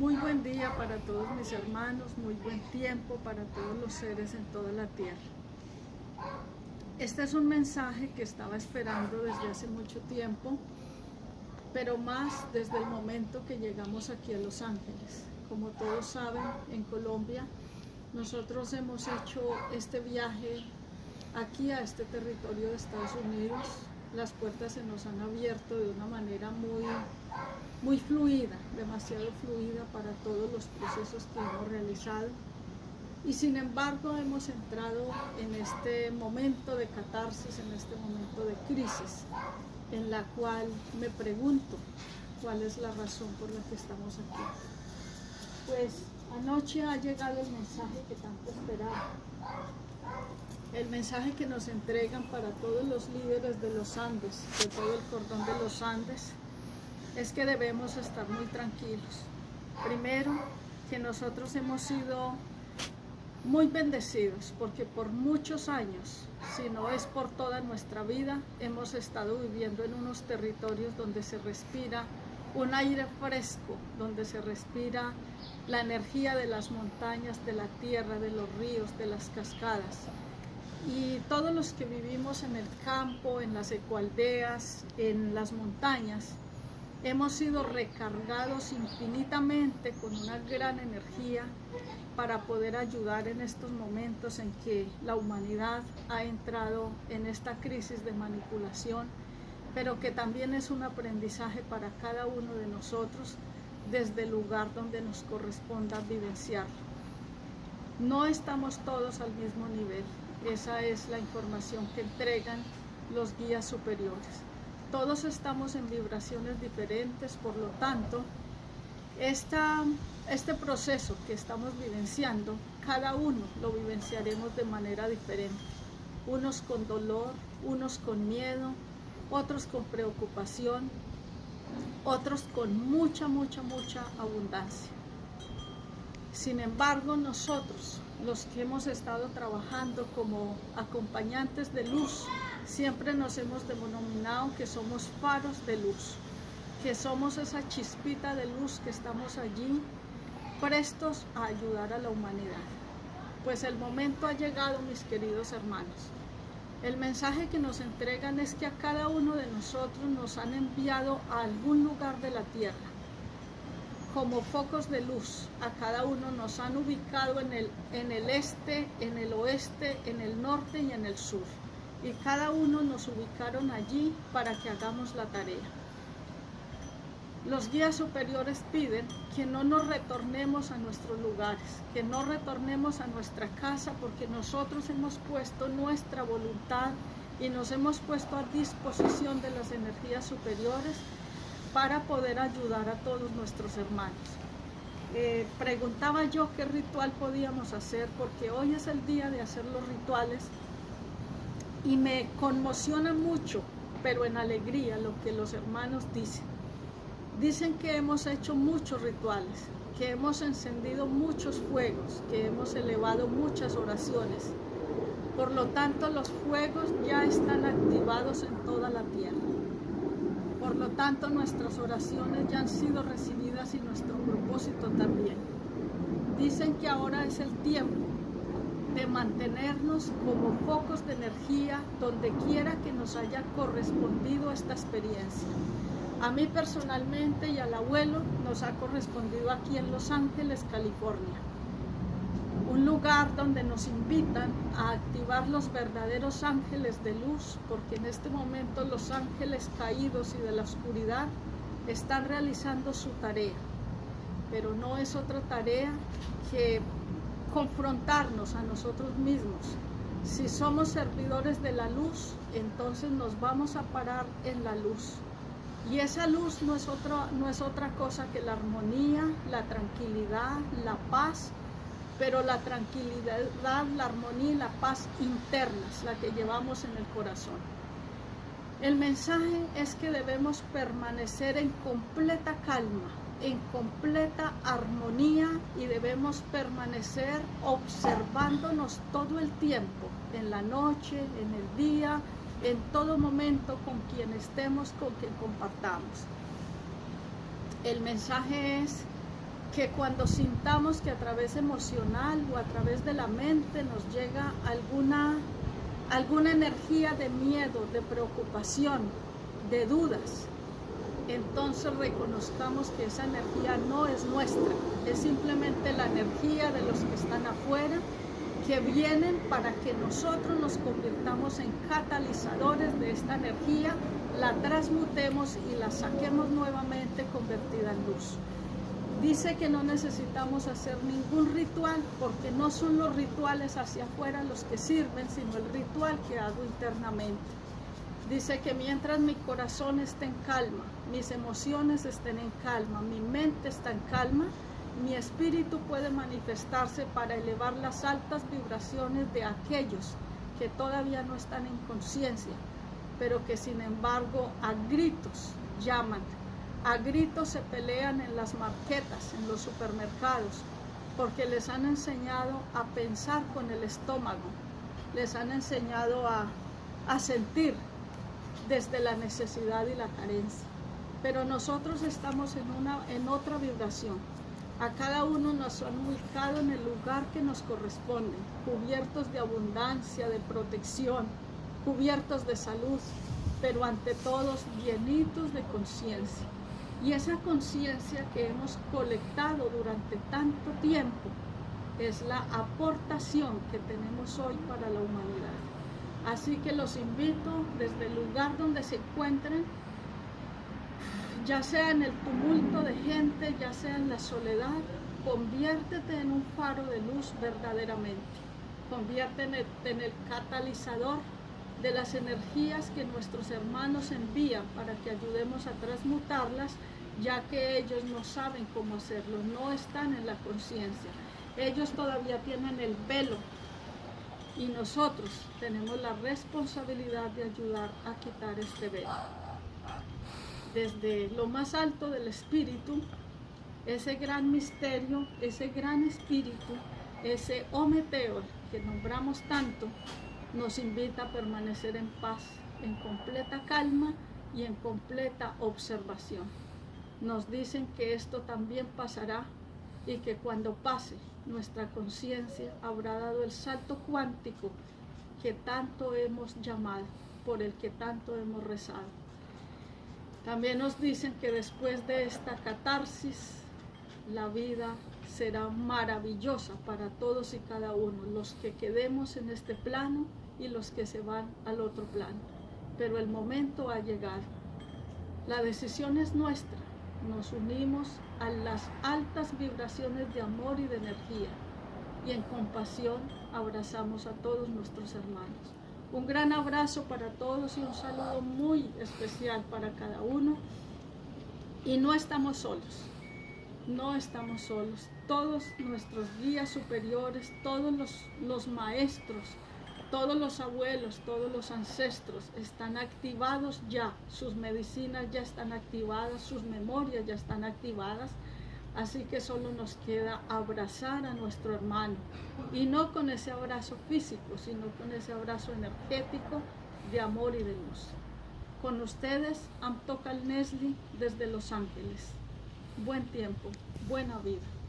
Muy buen día para todos mis hermanos, muy buen tiempo para todos los seres en toda la tierra. Este es un mensaje que estaba esperando desde hace mucho tiempo, pero más desde el momento que llegamos aquí a Los Ángeles. Como todos saben, en Colombia nosotros hemos hecho este viaje aquí a este territorio de Estados Unidos. Las puertas se nos han abierto de una manera muy, muy fluida, demasiado fluida para todos los procesos que hemos realizado y sin embargo hemos entrado en este momento de catarsis, en este momento de crisis, en la cual me pregunto cuál es la razón por la que estamos aquí. Pues anoche ha llegado el mensaje que tanto esperaba. El mensaje que nos entregan para todos los líderes de los Andes, de todo el cordón de los Andes, es que debemos estar muy tranquilos. Primero, que nosotros hemos sido muy bendecidos porque por muchos años, si no es por toda nuestra vida, hemos estado viviendo en unos territorios donde se respira un aire fresco, donde se respira la energía de las montañas, de la tierra, de los ríos, de las cascadas. Y todos los que vivimos en el campo, en las ecualdeas, en las montañas, hemos sido recargados infinitamente con una gran energía para poder ayudar en estos momentos en que la humanidad ha entrado en esta crisis de manipulación, pero que también es un aprendizaje para cada uno de nosotros desde el lugar donde nos corresponda vivenciarlo. No estamos todos al mismo nivel, esa es la información que entregan los guías superiores. Todos estamos en vibraciones diferentes, por lo tanto, esta, este proceso que estamos vivenciando, cada uno lo vivenciaremos de manera diferente. Unos con dolor, unos con miedo, otros con preocupación, otros con mucha, mucha, mucha abundancia. Sin embargo, nosotros, los que hemos estado trabajando como acompañantes de luz, siempre nos hemos denominado que somos faros de luz, que somos esa chispita de luz que estamos allí prestos a ayudar a la humanidad. Pues el momento ha llegado, mis queridos hermanos. El mensaje que nos entregan es que a cada uno de nosotros nos han enviado a algún lugar de la tierra como focos de luz. A cada uno nos han ubicado en el, en el este, en el oeste, en el norte y en el sur y cada uno nos ubicaron allí para que hagamos la tarea. Los guías superiores piden que no nos retornemos a nuestros lugares, que no retornemos a nuestra casa porque nosotros hemos puesto nuestra voluntad y nos hemos puesto a disposición de las energías superiores para poder ayudar a todos nuestros hermanos. Eh, preguntaba yo qué ritual podíamos hacer porque hoy es el día de hacer los rituales y me conmociona mucho, pero en alegría, lo que los hermanos dicen. Dicen que hemos hecho muchos rituales, que hemos encendido muchos fuegos, que hemos elevado muchas oraciones. Por lo tanto, los fuegos ya están activados en toda la tierra. Por lo tanto, nuestras oraciones ya han sido recibidas y nuestro propósito también. Dicen que ahora es el tiempo de mantenernos como focos de energía donde quiera que nos haya correspondido esta experiencia. A mí personalmente y al abuelo nos ha correspondido aquí en Los Ángeles, California. Un lugar donde nos invitan a activar los verdaderos ángeles de luz, porque en este momento los ángeles caídos y de la oscuridad están realizando su tarea. Pero no es otra tarea que confrontarnos a nosotros mismos. Si somos servidores de la luz, entonces nos vamos a parar en la luz. Y esa luz no es, no es otra cosa que la armonía, la tranquilidad, la paz, pero la tranquilidad, la armonía y la paz internas, la que llevamos en el corazón. El mensaje es que debemos permanecer en completa calma, en completa armonía y debemos permanecer observándonos todo el tiempo, en la noche, en el día, en todo momento con quien estemos, con quien compartamos. El mensaje es que cuando sintamos que a través emocional o a través de la mente nos llega alguna, alguna energía de miedo, de preocupación, de dudas, entonces reconozcamos que esa energía no es nuestra, es simplemente la energía de los que están afuera, que vienen para que nosotros nos convirtamos en catalizadores de esta energía, la transmutemos y la saquemos nuevamente convertida en luz. Dice que no necesitamos hacer ningún ritual porque no son los rituales hacia afuera los que sirven, sino el ritual que hago internamente. Dice que mientras mi corazón esté en calma, mis emociones estén en calma, mi mente está en calma, mi espíritu puede manifestarse para elevar las altas vibraciones de aquellos que todavía no están en conciencia, pero que sin embargo a gritos llaman a gritos se pelean en las marquetas, en los supermercados, porque les han enseñado a pensar con el estómago, les han enseñado a, sentir desde la necesidad y la carencia. Pero nosotros estamos en, una, en otra vibración. A cada uno nos han ubicado en el lugar que nos corresponde, cubiertos de abundancia, de protección, cubiertos de salud, pero ante todos llenitos de conciencia. Y esa conciencia que hemos colectado durante tanto tiempo es la aportación que tenemos hoy para la humanidad. Así que los invito desde el lugar donde se encuentren, ya sea en el tumulto de gente, ya sea en la soledad, conviértete en un faro de luz verdaderamente. Conviértete en el catalizador de las energías que nuestros hermanos envían para que ayudemos a transmutarlas, ya que ellos no saben cómo hacerlo, no están en la conciencia. Ellos todavía tienen el velo y nosotros tenemos la responsabilidad de ayudar a quitar este velo. Desde lo más alto del espíritu, ese gran misterio, ese gran espíritu, ese Ometeo que nombramos tanto, nos invita a permanecer en paz, en completa calma y en completa observación. Nos dicen que esto también pasará y que cuando pase nuestra conciencia habrá dado el salto cuántico que tanto hemos llamado, por el que tanto hemos rezado. También nos dicen que después de esta catarsis, la vida será maravillosa para todos y cada uno, los que quedemos en este plano y los que se van al otro plano. Pero el momento ha llegado. La decisión es nuestra. Nos unimos a las altas vibraciones de amor y de energía y en compasión abrazamos a todos nuestros hermanos. Un gran abrazo para todos y un saludo muy especial para cada uno. Y no estamos solos, no estamos solos. Todos nuestros guías superiores, todos los, los maestros, todos los abuelos, todos los ancestros están activados ya, sus medicinas ya están activadas, sus memorias ya están activadas, así que solo nos queda abrazar a nuestro hermano y no con ese abrazo físico, sino con ese abrazo energético de amor y de luz. Con ustedes, Amtokal Nesli desde Los Ángeles. Buen tiempo, buena vida.